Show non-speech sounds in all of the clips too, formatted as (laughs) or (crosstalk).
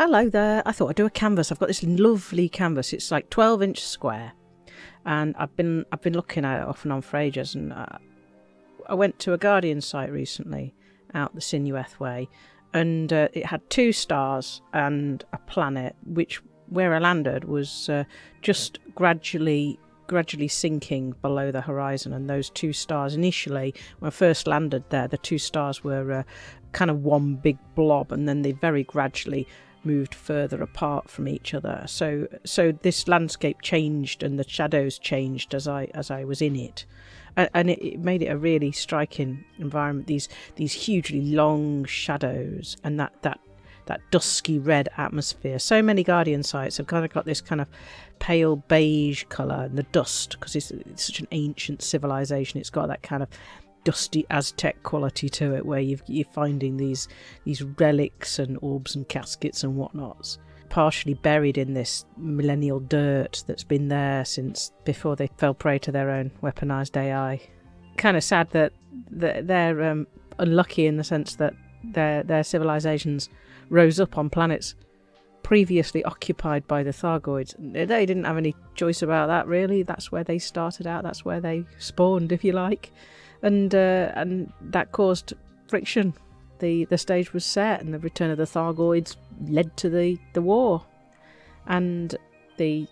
Hello there. I thought I'd do a canvas. I've got this lovely canvas. It's like 12 inch square, and I've been I've been looking at it off and on for ages. And uh, I went to a Guardian site recently out the Synuefe way, and uh, it had two stars and a planet, which where I landed was uh, just gradually gradually sinking below the horizon and those two stars initially when I first landed there the two stars were uh, kind of one big blob and then they very gradually moved further apart from each other so so this landscape changed and the shadows changed as I as I was in it and it, it made it a really striking environment these these hugely long shadows and that that that dusky red atmosphere. So many Guardian sites have kind of got this kind of pale beige colour and the dust because it's, it's, such an ancient civilization. It's got that kind of dusty Aztec quality to it, where you are finding these these relics and orbs and caskets and whatnots, partially buried in this millennial dirt that's been there since before they fell prey to their own weaponized AI. Kind of sad that they're um, unlucky in the sense that their their civilizations rose up on planets previously occupied by the Thargoids. They didn't have any choice about that, really. That's where they started out. That's where they spawned, if you like, and uh, and that caused friction. the The stage was set, and the return of the Thargoids led to the the war, and the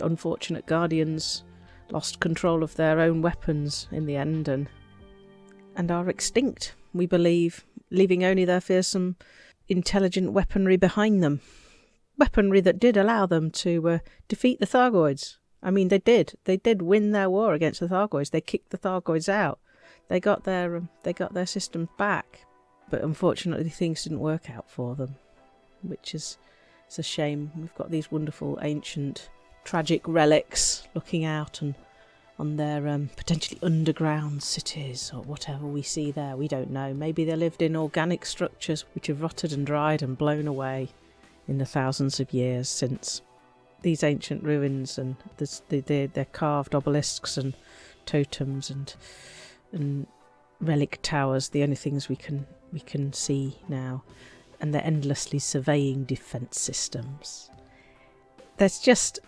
unfortunate Guardians lost control of their own weapons in the end, and and are extinct. We believe, leaving only their fearsome intelligent weaponry behind them. Weaponry that did allow them to uh, defeat the Thargoids. I mean, they did. They did win their war against the Thargoids. They kicked the Thargoids out. They got their um, they got their systems back, but unfortunately, things didn't work out for them, which is it's a shame. We've got these wonderful ancient tragic relics looking out and on their um, potentially underground cities or whatever we see there. We don't know. Maybe they lived in organic structures which have rotted and dried and blown away in the thousands of years since. These ancient ruins and the, the, their carved obelisks and totems and and relic towers, the only things we can we can see now, and they're endlessly surveying defence systems. That's just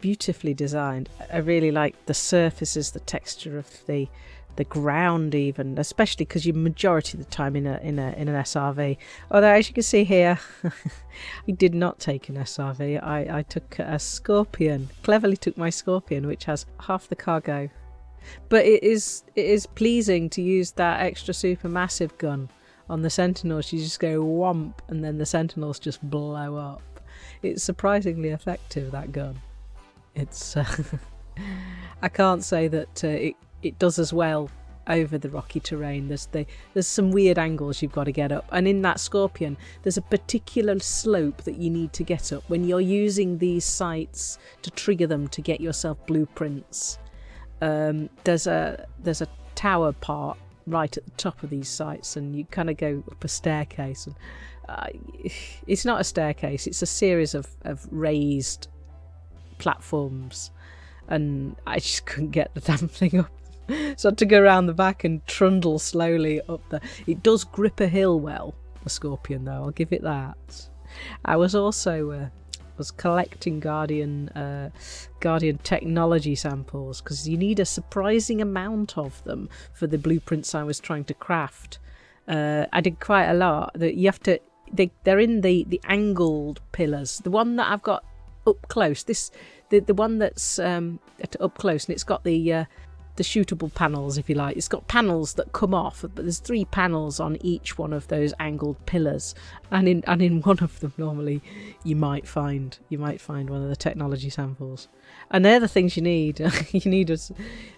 beautifully designed. I really like the surfaces, the texture of the the ground, even especially because you majority of the time in a in a in an SRV. Although as you can see here, (laughs) I did not take an SRV. I I took a Scorpion. Cleverly took my Scorpion, which has half the cargo. But it is it is pleasing to use that extra super massive gun on the Sentinels. You just go whomp, and then the Sentinels just blow up. It's surprisingly effective that gun it's uh, (laughs) I can't say that uh, it it does as well over the rocky terrain. There's the, there's some weird angles you've got to get up, and in that Scorpion, there's a particular slope that you need to get up when you're using these sites to trigger them to get yourself blueprints. Um, there's a there's a tower part right at the top of these sites, and you kind of go up a staircase. And uh, it's not a staircase; it's a series of, of raised platforms, and I just couldn't get the (laughs) damn thing up. so I had to go around the back and trundle slowly up there. It does grip a hill well, the Scorpion, though. I'll give it that. I was also uh, was collecting Guardian uh, Guardian technology samples because you need a surprising amount of them for the blueprints I was trying to craft. Uh, I did quite a lot. That you have to. They, they're in the the angled pillars. The one that I've got up close. This the the one that's um, up close, and it's got the uh, the shootable panels, if you like. It's got panels that come off, but there's three panels on each one of those angled pillars, and in and in (laughs) one of them, normally you might find you might find one of the technology samples, and they're the things you need. (laughs) you need a,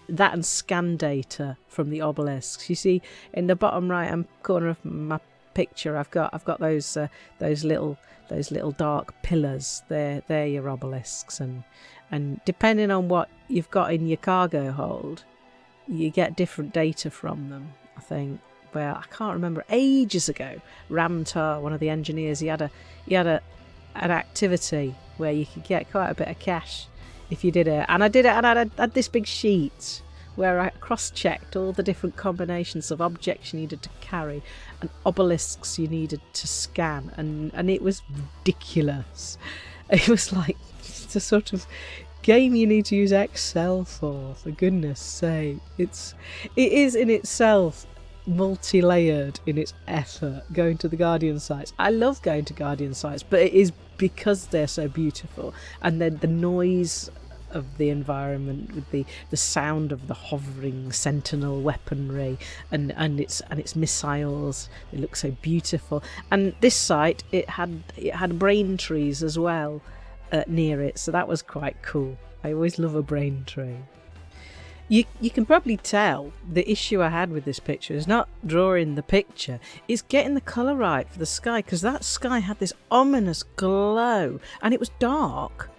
that and scan data from the obelisks. You see in the bottom right hand corner of my picture, I've got I've got those uh, those little those little dark pillars. They're they're your obelisks, and and depending on what you've got in your cargo hold, you get different data from them. I think. Well, I can't remember. Ages ago, Ram Tah, one of the engineers, he had a he had a an activity where you could get quite a bit of cash if you did it. And I did it, and I had, had this big sheet where I cross checked all the different combinations of objects you needed to carry and obelisks you needed to scan, and, and it was ridiculous. (laughs) It was like the sort of game you need to use Excel for, for goodness sake. It's it is in itself multi-layered in its effort going to the Guardian sites. I love going to Guardian sites, but it is because they're so beautiful and then the noise of the environment with the, the sound of the hovering sentinel weaponry and, and its and its missiles they look so beautiful and this site it had it had brain trees as well uh, near it so that was quite cool. I always love a brain tree you you can probably tell the issue I had with this picture is not drawing the picture, it's getting the colour right for the sky because that sky had this ominous glow and it was dark,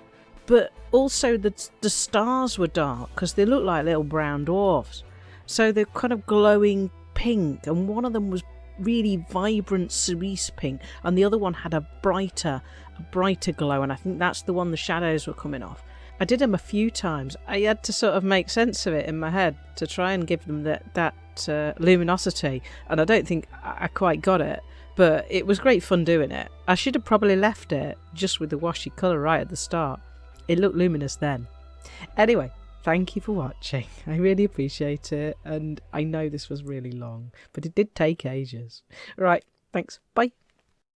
but also the the stars were dark because they looked like little brown dwarfs, so they're kind of glowing pink, and one of them was really vibrant cerise pink, and the other one had a brighter a brighter glow, and I think that's the one the shadows were coming off. I did them a few times. I had to sort of make sense of it in my head to try and give them that that uh, luminosity, and I don't think I quite got it. But it was great fun doing it. I should have probably left it just with the washy colour right at the start. It looked luminous then. Anyway, thank you for watching. (laughs) I really appreciate it, and I know this was really long, but it did take ages. Right, thanks. Bye.